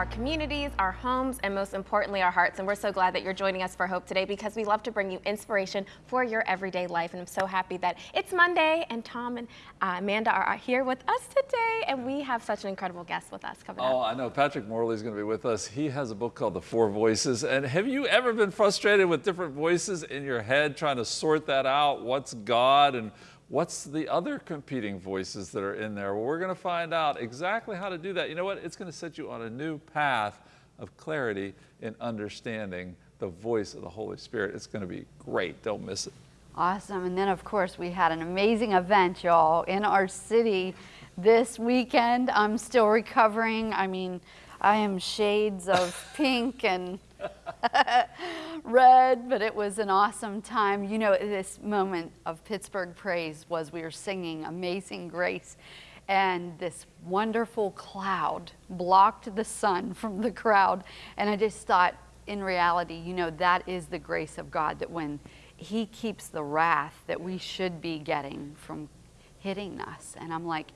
our communities, our homes, and most importantly, our hearts. And we're so glad that you're joining us for Hope today because we love to bring you inspiration for your everyday life. And I'm so happy that it's Monday and Tom and uh, Amanda are here with us today. And we have such an incredible guest with us coming oh, up. I know. Patrick Morley is going to be with us. He has a book called The Four Voices. And have you ever been frustrated with different voices in your head, trying to sort that out? What's God and What's the other competing voices that are in there? Well, we're going to find out exactly how to do that. You know what? It's going to set you on a new path of clarity in understanding the voice of the Holy Spirit. It's going to be great. Don't miss it. Awesome. And then, of course, we had an amazing event, y'all, in our city this weekend. I'm still recovering. I mean, I am shades of pink and red, but it was an awesome time. You know, this moment of Pittsburgh praise was we were singing Amazing Grace, and this wonderful cloud blocked the sun from the crowd. And I just thought, in reality, you know, that is the grace of God that when He keeps the wrath that we should be getting from hitting us. And I'm like,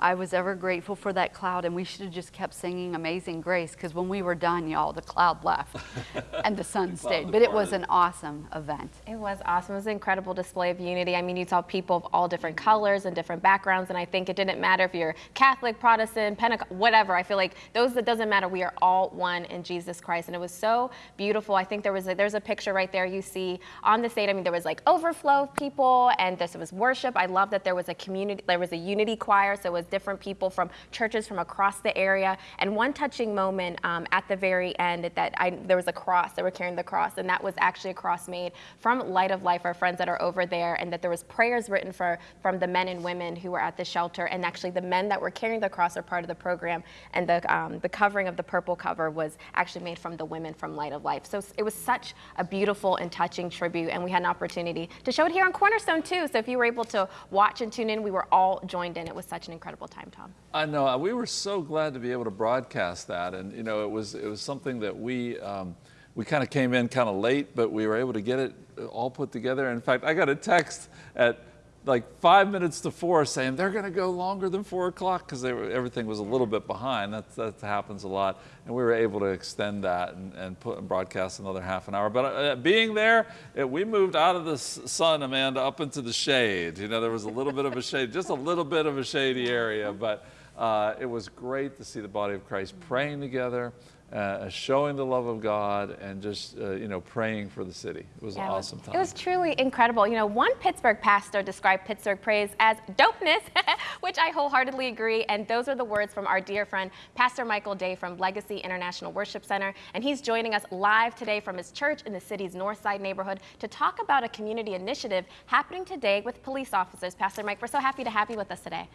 I was ever grateful for that cloud, and we should have just kept singing Amazing Grace because when we were done, y'all, the cloud left and the sun stayed. But it was an awesome event. It was awesome. It was an incredible display of unity. I mean, you saw people of all different colors and different backgrounds, and I think it didn't matter if you're Catholic, Protestant, Pentecostal, whatever. I feel like those that doesn't matter. We are all one in Jesus Christ, and it was so beautiful. I think there was a, there's a picture right there you see on the stage. I mean, there was like overflow of people, and this was worship. I love that there was a community, there was a unity choir, so it was different people from churches from across the area. And one touching moment um, at the very end that I, there was a cross, they were carrying the cross, and that was actually a cross made from Light of Life, our friends that are over there, and that there was prayers written for from the men and women who were at the shelter, and actually the men that were carrying the cross are part of the program, and the, um, the covering of the purple cover was actually made from the women from Light of Life. So it was such a beautiful and touching tribute, and we had an opportunity to show it here on Cornerstone too. So if you were able to watch and tune in, we were all joined in. It was such an incredible time, Tom. I know. Uh, we were so glad to be able to broadcast that, and you know, it was it was something that we. Um, we kind of came in kind of late, but we were able to get it all put together. In fact, I got a text at like five minutes to four saying they're going to go longer than four o'clock because everything was a little bit behind. That's, that happens a lot. And we were able to extend that and, and put and broadcast another half an hour. But uh, being there, it, we moved out of the sun, Amanda, up into the shade. You know, there was a little bit of a shade, just a little bit of a shady area. But uh, it was great to see the body of Christ praying together uh, showing the love of God and just, uh, you know, praying for the city. It was yeah, an awesome time. It was truly incredible. You know, one Pittsburgh pastor described Pittsburgh praise as dopeness, which I wholeheartedly agree. And those are the words from our dear friend, Pastor Michael Day from Legacy International Worship Center. And he's joining us live today from his church in the city's North Side neighborhood to talk about a community initiative happening today with police officers. Pastor Mike, we're so happy to have you with us today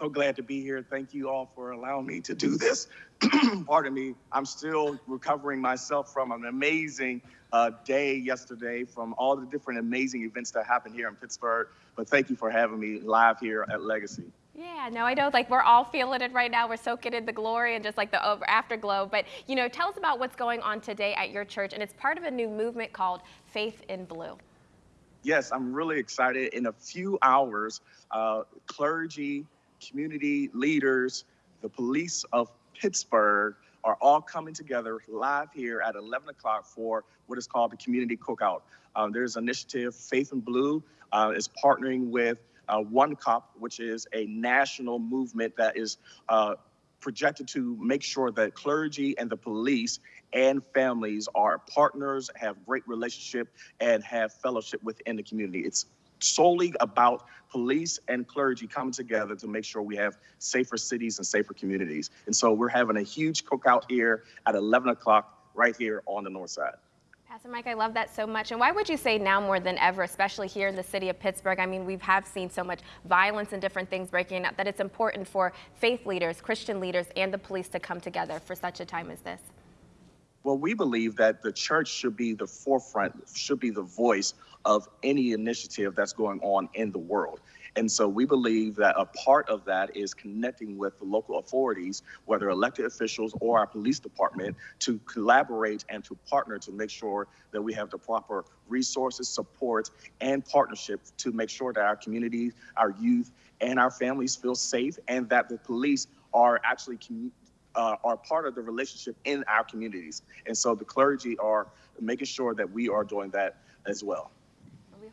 so glad to be here. Thank you all for allowing me to do this. Pardon me. I'm still recovering myself from an amazing uh, day yesterday, from all the different amazing events that happened here in Pittsburgh. But thank you for having me live here at Legacy. Yeah, no, I know. Like we're all feeling it right now. We're soaking in the glory and just like the over afterglow. But you know, tell us about what's going on today at your church, and it's part of a new movement called Faith and Blue. Yes, I'm really excited. In a few hours, uh, clergy, community leaders, the police of Pittsburgh are all coming together live here at 11 o'clock for what is called the Community Cookout. Um, there's an initiative, Faith and Blue uh, is partnering with uh, OneCOP, which is a national movement that is uh, projected to make sure that clergy and the police and families are partners, have great relationship, and have fellowship within the community. It's solely about police and clergy coming together to make sure we have safer cities and safer communities. And so we're having a huge cookout here at 11 o'clock right here on the north side. Pastor Mike, I love that so much. And why would you say now more than ever, especially here in the city of Pittsburgh? I mean, we have seen so much violence and different things breaking out that it's important for faith leaders, Christian leaders, and the police to come together for such a time as this. Well, we believe that the church should be the forefront, should be the voice of any initiative that's going on in the world. And so we believe that a part of that is connecting with the local authorities, whether elected officials or our police department, to collaborate and to partner to make sure that we have the proper resources, support, and partnership to make sure that our communities, our youth, and our families feel safe and that the police are actually uh, are part of the relationship in our communities. And so the clergy are making sure that we are doing that as well.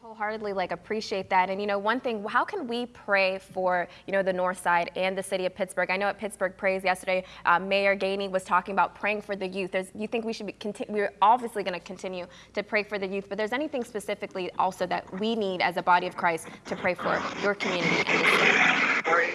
Wholeheartedly like appreciate that. And you know, one thing, how can we pray for you know the North Side and the city of Pittsburgh? I know at Pittsburgh Praise yesterday, uh, Mayor Gainey was talking about praying for the youth. There's, you think we should be we're obviously going to continue to pray for the youth, but there's anything specifically also that we need as a body of Christ to pray for your community? Pray,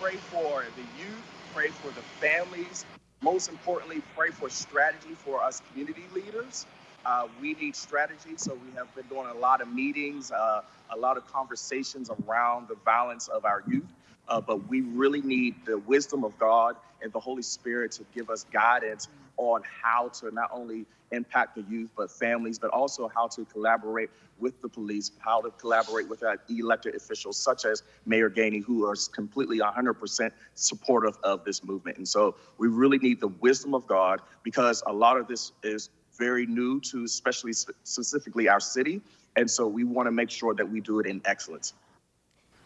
pray for the youth, pray for the families. Most importantly, pray for strategy for us community leaders. Uh, we need strategy, so we have been doing a lot of meetings, uh, a lot of conversations around the violence of our youth. Uh, but we really need the wisdom of God and the Holy Spirit to give us guidance on how to not only impact the youth, but families, but also how to collaborate with the police, how to collaborate with our elected officials, such as Mayor Gainey, who are completely 100% supportive of this movement. And so we really need the wisdom of God because a lot of this is very new to especially specifically our city. And so we want to make sure that we do it in excellence.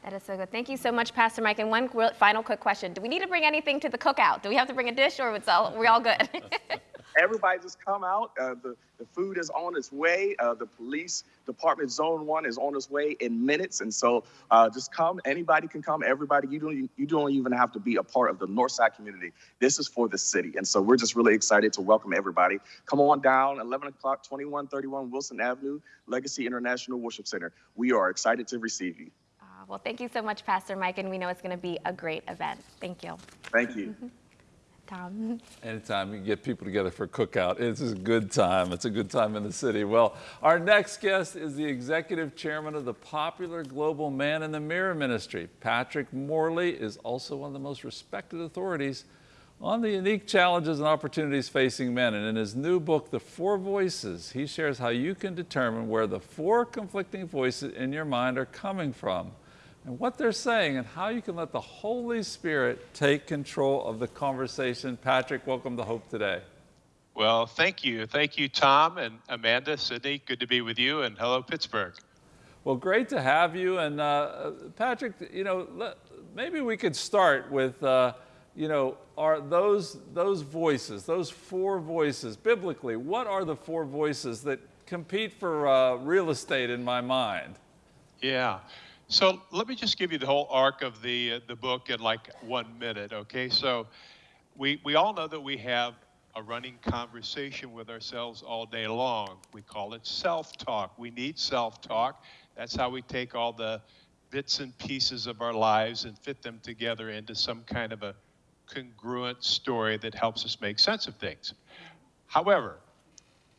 That is so good. Thank you so much, Pastor Mike. And one final quick question. Do we need to bring anything to the cookout? Do we have to bring a dish or it's all, we're all good? Everybody just come out. Uh, the, the food is on its way. Uh, the police department zone one is on its way in minutes. And so uh, just come. Anybody can come. Everybody, you don't, you don't even have to be a part of the Northside community. This is for the city. And so we're just really excited to welcome everybody. Come on down, 11 o'clock, 2131 Wilson Avenue, Legacy International Worship Center. We are excited to receive you. Uh, well, thank you so much, Pastor Mike. And we know it's going to be a great event. Thank you. Thank you. Tom. Anytime you get people together for a cookout, it's a good time. It's a good time in the city. Well, our next guest is the executive chairman of the popular global Man in the Mirror Ministry. Patrick Morley is also one of the most respected authorities on the unique challenges and opportunities facing men. And in his new book, The Four Voices, he shares how you can determine where the four conflicting voices in your mind are coming from and what they're saying and how you can let the Holy Spirit take control of the conversation. Patrick, welcome to Hope Today. Well, thank you. Thank you, Tom and Amanda, Sydney. Good to be with you, and hello, Pittsburgh. Well, great to have you. And uh, Patrick, you know, let, maybe we could start with, uh, you know, are those, those voices, those four voices, biblically, what are the four voices that compete for uh, real estate in my mind? Yeah. So let me just give you the whole arc of the uh, the book in like one minute, okay? So we we all know that we have a running conversation with ourselves all day long. We call it self-talk. We need self-talk. That's how we take all the bits and pieces of our lives and fit them together into some kind of a congruent story that helps us make sense of things. However,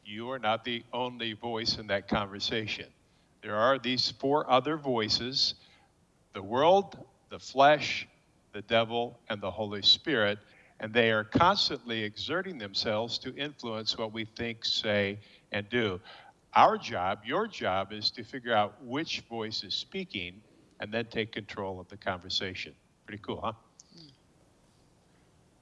you are not the only voice in that conversation. There are these four other voices the world, the flesh, the devil, and the Holy Spirit, and they are constantly exerting themselves to influence what we think, say, and do. Our job, your job, is to figure out which voice is speaking and then take control of the conversation. Pretty cool, huh?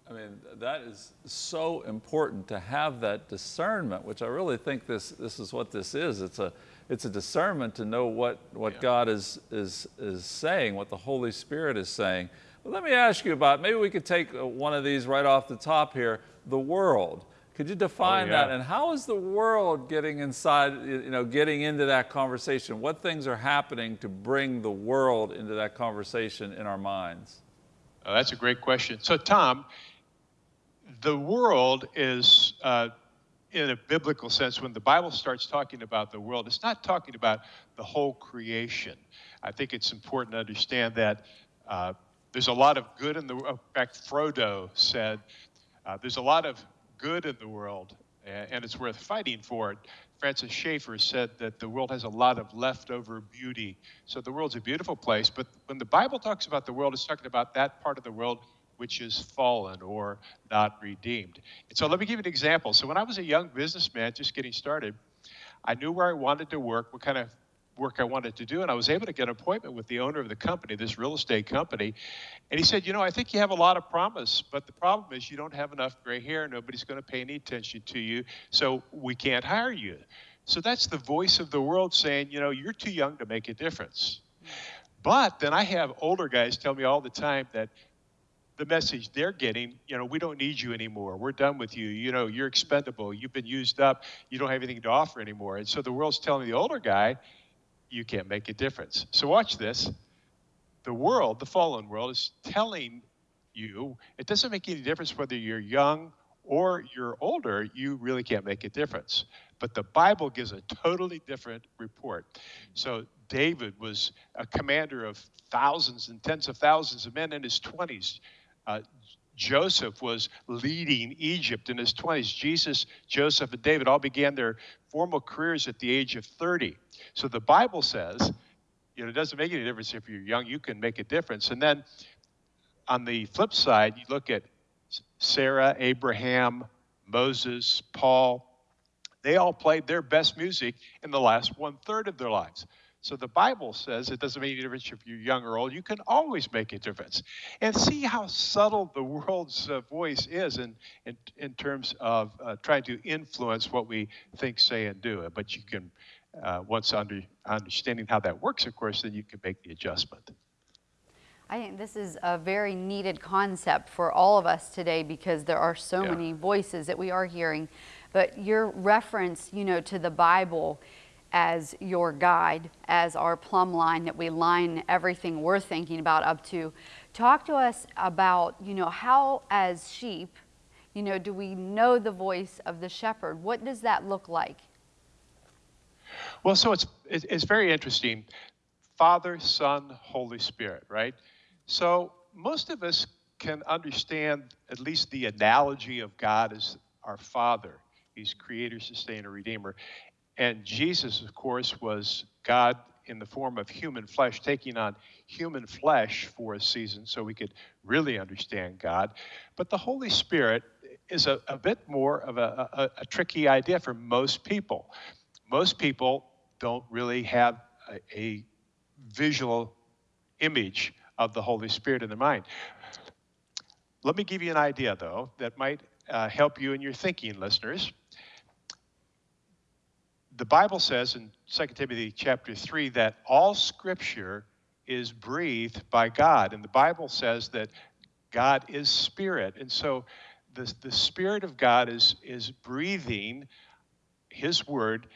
I mean, that is so important to have that discernment, which I really think this, this is what this is. It's a, it's a discernment to know what, what yeah. God is, is, is saying, what the Holy Spirit is saying. But let me ask you about, maybe we could take uh, one of these right off the top here, the world. Could you define oh, yeah. that? And how is the world getting inside, you know, getting into that conversation? What things are happening to bring the world into that conversation in our minds? Oh, that's a great question. So, Tom, the world is, uh, in a biblical sense, when the Bible starts talking about the world, it's not talking about the whole creation. I think it's important to understand that uh, there's a lot of good in the world. In fact, Frodo said, uh, there's a lot of good in the world, and it's worth fighting for it. Francis Schaeffer said that the world has a lot of leftover beauty. So the world's a beautiful place, but when the Bible talks about the world, it's talking about that part of the world which is fallen or not redeemed. And so let me give you an example. So when I was a young businessman just getting started, I knew where I wanted to work, what kind of work I wanted to do, and I was able to get an appointment with the owner of the company, this real estate company. And he said, You know, I think you have a lot of promise, but the problem is you don't have enough gray hair. Nobody's going to pay any attention to you, so we can't hire you. So that's the voice of the world saying, You know, you're too young to make a difference. Hmm. But then I have older guys tell me all the time that the message they're getting, you know, we don't need you anymore. We're done with you. You know, you're expendable. You've been used up. You don't have anything to offer anymore. And so the world's telling the older guy, you can't make a difference. So watch this. The world, the fallen world, is telling you it doesn't make any difference whether you're young or you're older, you really can't make a difference. But the Bible gives a totally different report. So David was a commander of thousands and tens of thousands of men in his 20s. Uh, Joseph was leading Egypt in his 20s. Jesus, Joseph, and David all began their formal careers at the age of 30. So the Bible says, you know, it doesn't make any difference if you're young, you can make a difference. And then on the flip side, you look at Sarah, Abraham, Moses, Paul, they all played their best music in the last one third of their lives. So the Bible says it doesn't make any difference if you're young or old. You can always make a difference. And see how subtle the world's uh, voice is in, in, in terms of uh, trying to influence what we think, say, and do. But you can, uh, once under, understanding how that works, of course, then you can make the adjustment. I think this is a very needed concept for all of us today because there are so Yeah. many voices that we are hearing. But your reference, you know, to the Bible as your guide, as our plumb line that we line everything we're thinking about up to. Talk to us about, you know, how as sheep, you know, do we know the voice of the shepherd? What does that look like? Well, so it's it's very interesting. Father, Son, Holy Spirit, right? So most of us can understand at least the analogy of God as our Father. He's Creator, Sustainer, Redeemer, and Jesus, of course, was God in the form of human flesh, taking on human flesh for a season, so we could really understand God. But the Holy Spirit is a, a bit more of a, a, a tricky idea for most people most people don't really have a, a visual image of the Holy Spirit in their mind. Let me give you an idea, though, that might uh, help you in your thinking, listeners. The Bible says in 2 Timothy chapter 3 that all scripture is breathed by God. And the Bible says that God is spirit. And so the, the Spirit of God is, is breathing His word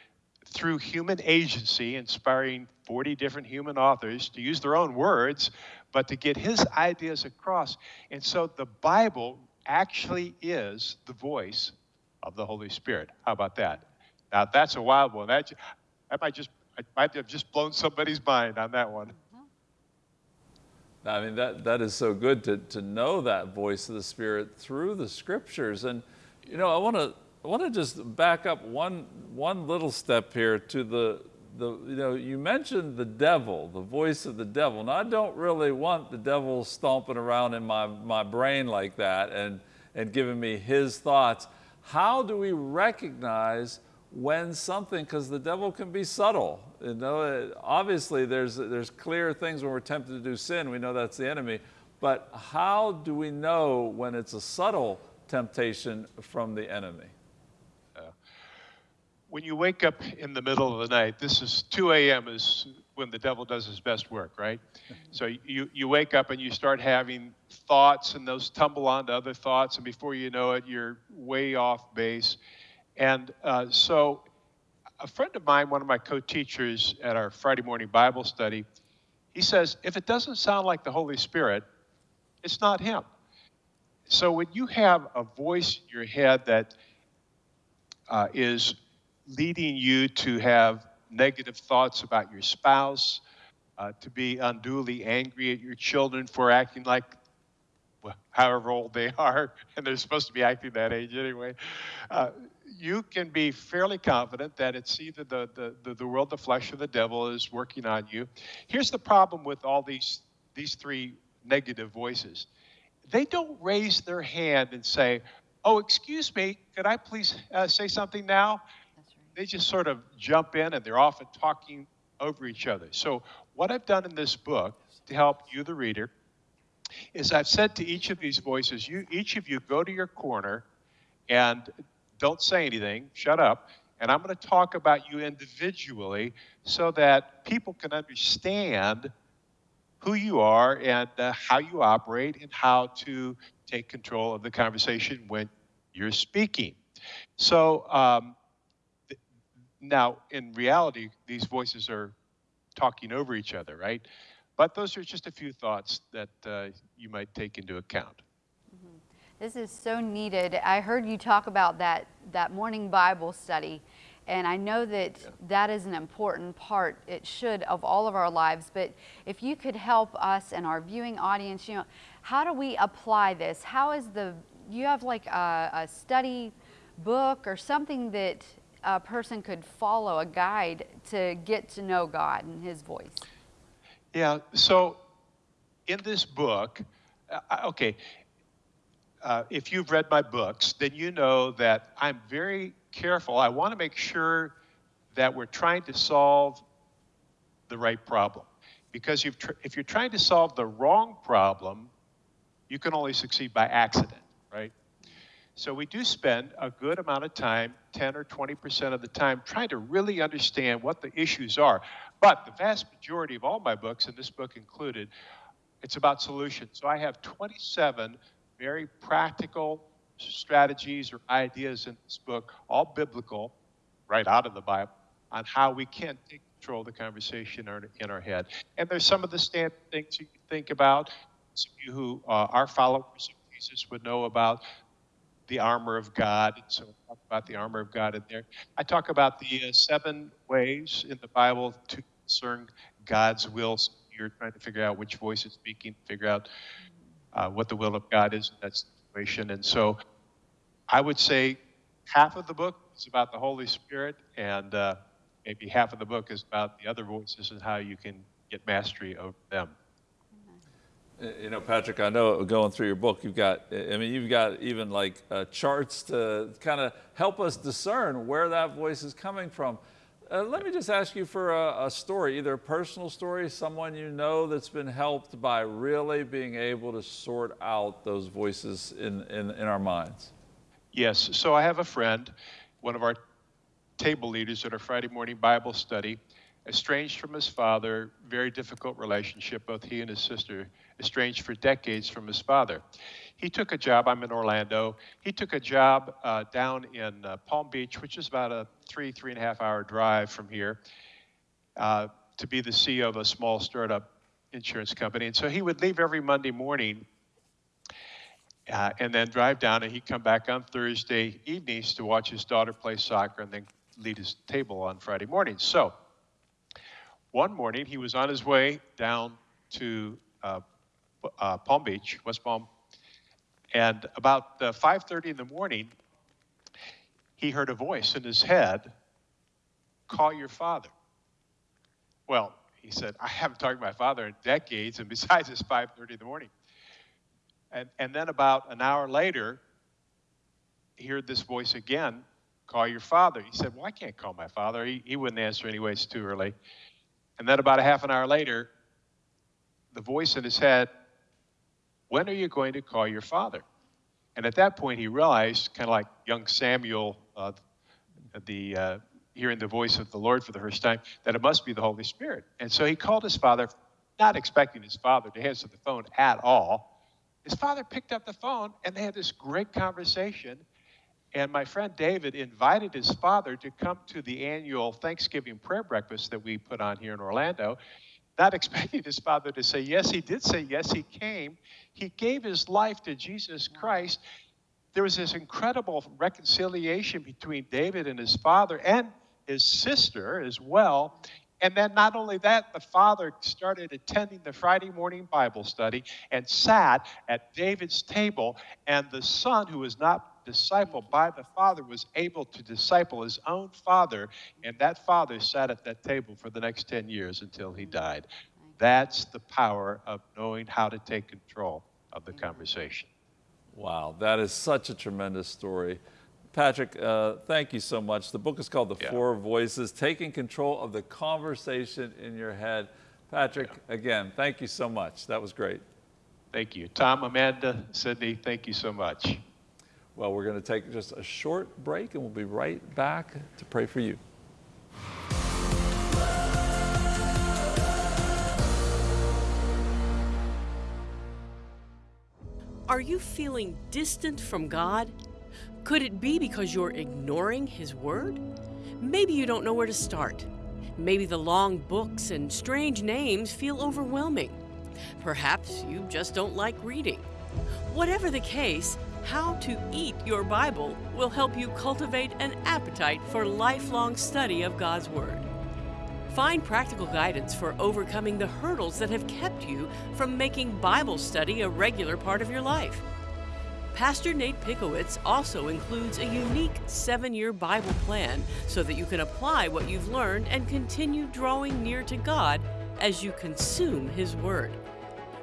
through human agency, inspiring 40 different human authors to use their own words, but to get his ideas across. And so the Bible actually is the voice of the Holy Spirit. How about that? Now that's a wild one. That, that might just I might have just blown somebody's mind on that one. Mm-hmm. I mean, that, that is so good to, to know that voice of the Spirit through the scriptures. And, you know, I want to I want to just back up one, one little step here to the, the, you know, you mentioned the devil, the voice of the devil. Now, I don't really want the devil stomping around in my, my brain like that and, and giving me his thoughts. How do we recognize when something, because the devil can be subtle. You know, uh, obviously there's, there's clear things when we're tempted to do sin. We know that's the enemy. But how do we know when it's a subtle temptation from the enemy? when you wake up in the middle of the night, this is 2 a.m. is when the devil does his best work, right? so you, you wake up and you start having thoughts, and those tumble onto other thoughts, and before you know it, you're way off base. And uh, so, a friend of mine, one of my co teachers at our Friday morning Bible study, he says, if it doesn't sound like the Holy Spirit, it's not him. So, when you have a voice in your head that uh, is leading you to have negative thoughts about your spouse, uh, to be unduly angry at your children for acting like well, however old they are, and they're supposed to be acting that age anyway. Uh, you can be fairly confident that it's either the, the, the, the world, the flesh, or the devil is working on you. Here's the problem with all these, these three negative voices they don't raise their hand and say, Oh, excuse me, could I please uh, say something now? they just sort of jump in and they're often talking over each other. So, what I've done in this book to help you, the reader, is I've said to each of these voices, you each of you go to your corner and don't say anything, shut up, and I'm going to talk about you individually so that people can understand who you are and uh, how you operate and how to take control of the conversation when you're speaking. So um, th- now, in reality, these voices are talking over each other, right? But those are just a few thoughts that uh, you might take into account. This is so needed. I heard you talk about that, that morning Bible study, and I know that that is an important part, it should, of all of our lives. But if you could help us and our viewing audience, you know, how do we apply this? How is the, you have like a, a study book or something that a person could follow, a guide to get to know God and His voice? Yeah, so in this book, uh, okay, uh, if you've read my books, then you know that I'm very careful. I want to make sure that we're trying to solve the right problem. Because if you're trying to solve the wrong problem, you can only succeed by accident, right? So we do spend a good amount of time, 10 or 20% of the time, trying to really understand what the issues are. But the vast majority of all my books, and this book included, it's about solutions. So I have 27 very practical strategies or ideas in this book, all biblical, right out of the Bible, on how we can take control of the conversation in our, head. And there's some of the standard things you can think about. Some of you who uh, are followers of Jesus would know about the armor of God. So I talk about the armor of God in there. I talk about the uh, seven ways in the Bible to discern God's will. So you're trying to figure out which voice is speaking, figure out uh, what the will of God is in that situation. And so I would say half of the book is about the Holy Spirit, and uh, maybe half of the book is about the other voices and how you can get mastery over them. You know, Patrick, I know going through your book, you've got, I mean, you've got even like uh, charts to kind of help us discern where that voice is coming from. Uh, let me just ask you for a, a, story, either a personal story, someone you know that's been helped by really being able to sort out those voices in, in, in our minds. Yes. So I have a friend, one of our table leaders at our Friday morning Bible study, estranged from his father, very difficult relationship, both he and his sister, estranged for decades from his father. He took a job, I'm in Orlando, he took a job uh, down in uh, Palm Beach, which is about a three, three and a half hour drive from here, uh, to be the CEO of a small startup insurance company. And so he would leave every Monday morning uh, and then drive down, and he'd come back on Thursday evenings to watch his daughter play soccer and then lead his table on Friday mornings. So one morning he was on his way down to uh, uh, Palm Beach, West Palm, and about 5:30 in the morning, he heard a voice in his head, call your father. Well, he said, I haven't talked to my father in decades, and besides, it's 5.30 in the morning. And, and then about an hour later, he heard this voice again, call your father. He said, well, I can't call my father. He, he wouldn't answer anyway, it's too early. And then about a half an hour later, the voice in his head, when are you going to call your father? And at that point, he realized, kind of like young Samuel, uh, the uh, hearing the voice of the Lord for the first time, that it must be the Holy Spirit. And so he called his father, not expecting his father to answer the phone at all. His father picked up the phone, and they had this great conversation. And my friend David invited his father to come to the annual Thanksgiving prayer breakfast that we put on here in Orlando not expecting his father to say yes. He did say yes. He came. He gave his life to Jesus Christ. There was this incredible reconciliation between David and his father and his sister as well. And then, not only that, the father started attending the Friday morning Bible study and sat at David's table. And the son, who was not discipled by the father, was able to disciple his own father. And that father sat at that table for the next 10 years until he died. That's the power of knowing how to take control of the conversation. Wow, that is such a tremendous story. Patrick, uh, thank you so much. The book is called The yeah. Four Voices Taking Control of the Conversation in Your Head. Patrick, yeah. again, thank you so much. That was great. Thank you. Tom, Amanda, Sydney, thank you so much. Well, we're going to take just a short break and we'll be right back to pray for you. Are you feeling distant from God? Could it be because you're ignoring His Word? Maybe you don't know where to start. Maybe the long books and strange names feel overwhelming. Perhaps you just don't like reading. Whatever the case, how to eat your Bible will help you cultivate an appetite for lifelong study of God's Word. Find practical guidance for overcoming the hurdles that have kept you from making Bible study a regular part of your life. Pastor Nate Pickowitz also includes a unique seven year Bible plan so that you can apply what you've learned and continue drawing near to God as you consume His Word.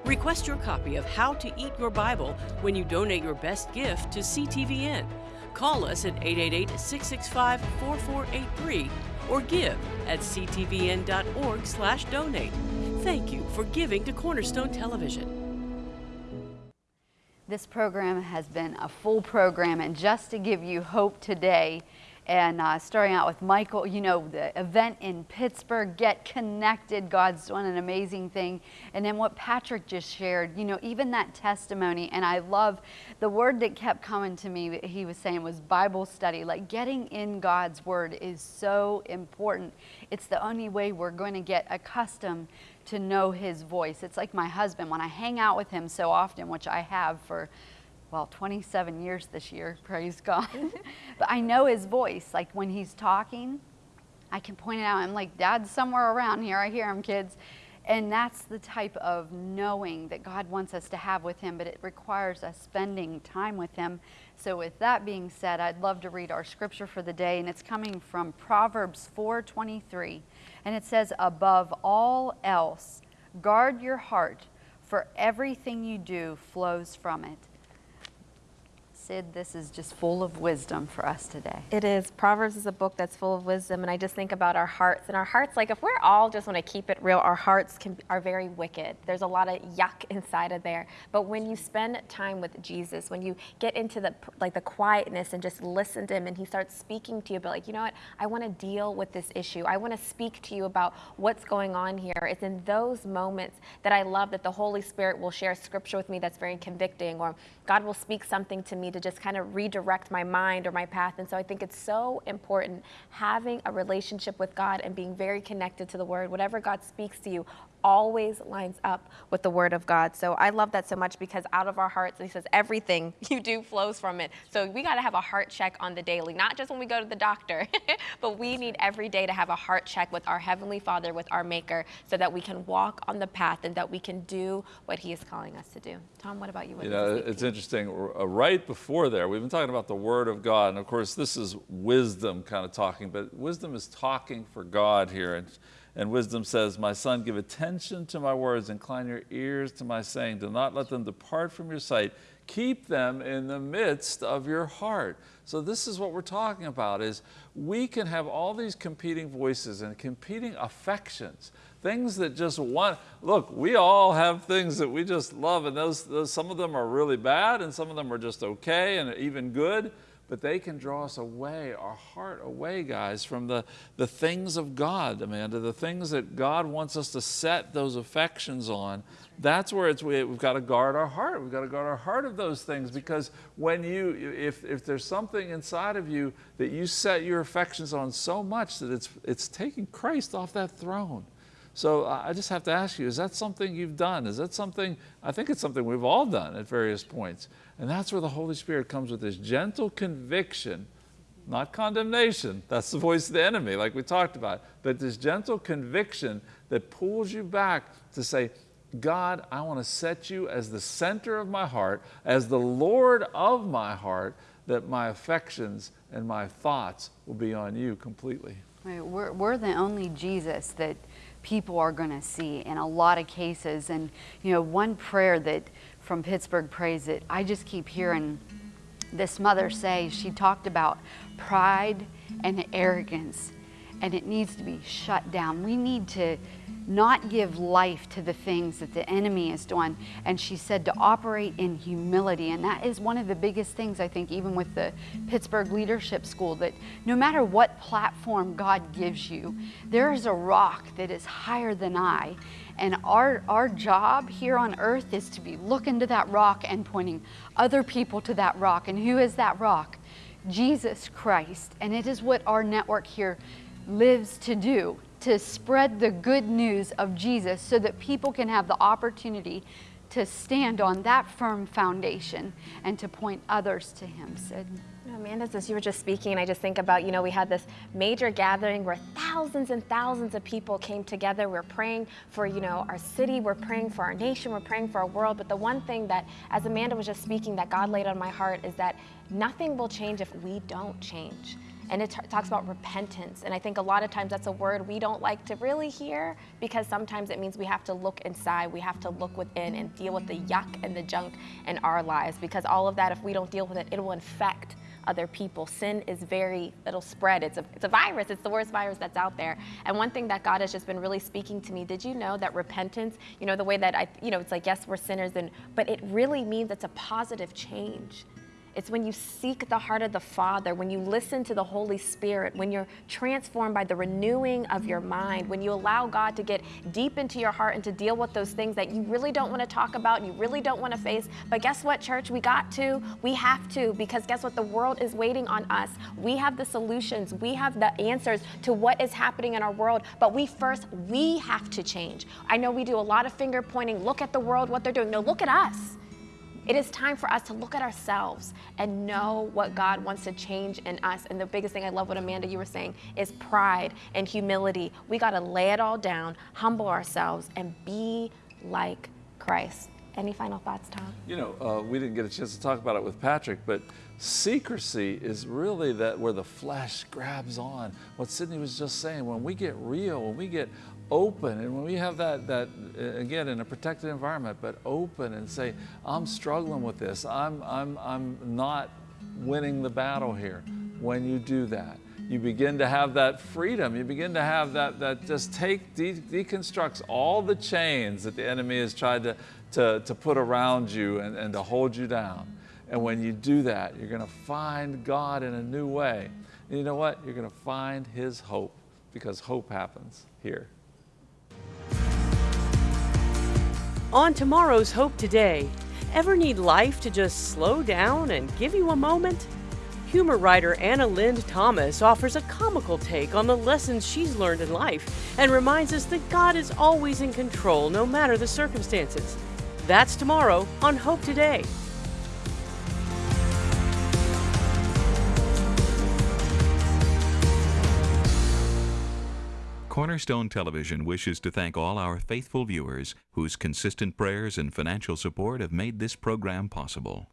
Request your copy of How to Eat Your Bible when you donate your best gift to CTVN. Call us at 888 665 4483 or give at ctvn.org slash donate. Thank you for giving to Cornerstone Television. This program has been a full program, and just to give you hope today, and uh, starting out with Michael, you know, the event in Pittsburgh, Get Connected, God's doing an amazing thing. And then what Patrick just shared, you know, even that testimony, and I love the word that kept coming to me, he was saying was Bible study. Like getting in God's word is so important. It's the only way we're going to get accustomed to know his voice. It's like my husband, when I hang out with him so often, which I have for, well, 27 years this year, praise God. Mhm. but I know his voice. Like when he's talking, I can point it out. I'm like, Dad's somewhere around here. I hear him, kids. And that's the type of knowing that God wants us to have with Him, but it requires us spending time with Him. So, with that being said, I'd love to read our scripture for the day, and it's coming from Proverbs 4:23, and it says, "Above all else, guard your heart, for everything you do flows from it." Sid, this is just full of wisdom for us today. It is. Proverbs is a book that's full of wisdom, and I just think about our hearts. And our hearts, like if we're all just want to keep it real, our hearts can, are very wicked. There's a lot of yuck inside of there. But when you spend time with Jesus, when you get into the like the quietness and just listen to Him, and He starts speaking to you, but like you know what, I want to deal with this issue. I want to speak to you about what's going on here. It's in those moments that I love that the Holy Spirit will share scripture with me that's very convicting, or God will speak something to me to just kind of redirect my mind or my path. And so I think it's so important having a relationship with God and being very connected to the Word. Whatever God speaks to you always lines up with the Word of God. So I love that so much because out of our hearts, He says, everything you do flows from it. So we got to have a heart check on the daily, not just when we go to the doctor, but we need every day to have a heart check with our Heavenly Father, with our Maker, so that we can walk on the path and that we can do what He is calling us to do. Tom, what about you? What you know, it's interesting. uh, Right before there, we've been talking about the Word of God, and of course, this is wisdom kind of talking, but wisdom is talking for God here. And, and wisdom says, My son, give attention to my words, incline your ears to my saying, do not let them depart from your sight. Keep them in the midst of your heart. So this is what we're talking about is we can have all these competing voices and competing affections things that just want look we all have things that we just love and those, those some of them are really bad and some of them are just okay and even good but they can draw us away our heart away guys from the the things of god amanda the things that god wants us to set those affections on. That's where it's we, we've got to guard our heart. We've got to guard our heart of those things because when you if if there's something inside of you that you set your affections on so much that it's it's taking christ off that throne so I just have to ask you, is that something you've done? Is that something, I think it's something we've all done at various points. And that's where the Holy Spirit comes with this gentle conviction, not condemnation. That's the voice of the enemy, like we talked about. But this gentle conviction that pulls you back to say, God, I want to set you as the center of my heart, as the Lord of my heart, that my affections and my thoughts will be on you completely. Right, We're, we're the only Jesus that people are going to see in a lot of cases. And, you know, one prayer that from Pittsburgh Praise that I just keep hearing this mother say, she talked about pride and arrogance, and it needs to be shut down. We need to not give life to the things that the enemy is doing. And she said to operate in humility. And that is one of the biggest things, I think, even with the Pittsburgh Leadership School, that no matter what platform God gives you, there is a rock that is higher than I. And our, our job here on earth is to be looking to that rock and pointing other people to that rock. And who is that rock? Jesus Christ. And it is what our network here lives to do to spread the good news of Jesus so that people can have the opportunity to stand on that firm foundation and to point others to Him, Sid. Amanda, as you were just speaking, I just think about, you know, we had this major gathering where thousands and thousands of people came together. We're praying for, you know, our city, we're praying for our nation, we're praying for our world. But the one thing that, as Amanda was just speaking, that God laid on my heart is that nothing will change if we don't change and it talks about repentance. And I think a lot of times that's a word we don't like to really hear because sometimes it means we have to look inside, we have to look within and deal with the yuck and the junk in our lives because all of that, if we don't deal with it, it will infect other people. Sin is very, it'll spread. It's a, it's a virus. It's the worst virus that's out there. And one thing that God has just been really speaking to me, did you know that repentance, you know, the way that I, you know, it's like, yes, we're sinners, and, but it really means it's a positive change. It's when you seek the heart of the Father, when you listen to the Holy Spirit, when you're transformed by the renewing of your mind, when you allow God to get deep into your heart and to deal with those things that you really don't want to talk about, you really don't want to face. But guess what, church? We got to, we have to, because guess what? The world is waiting on us. We have the solutions, we have the answers to what is happening in our world. But we first, we have to change. I know we do a lot of finger pointing, look at the world, what they're doing. No, look at us. It is time for us to look at ourselves and know what God wants to change in us. And the biggest thing I love what Amanda you were saying is pride and humility. We got to lay it all down, humble ourselves, and be like Christ. Any final thoughts, Tom? You know, uh, we didn't get a chance to talk about it with Patrick, but secrecy is really that where the flesh grabs on. What Sydney was just saying, when we get real, when we get open and when we have that that uh, again in a protected environment but open and say i'm struggling with this. I'm i'm i'm not winning the battle here when you do that you begin to have that freedom. You begin to have that that just take de deconstructs all the chains that the enemy has tried to to, to put around you and, and to hold you down. And when you do that you're going to find god in a new way. And you know what? You're going to find his hope because hope happens here On tomorrow's Hope Today, ever need life to just slow down and give you a moment? Humor writer Anna Lind Thomas offers a comical take on the lessons she's learned in life and reminds us that God is always in control no matter the circumstances. That's tomorrow on Hope Today. Cornerstone Television wishes to thank all our faithful viewers whose consistent prayers and financial support have made this program possible.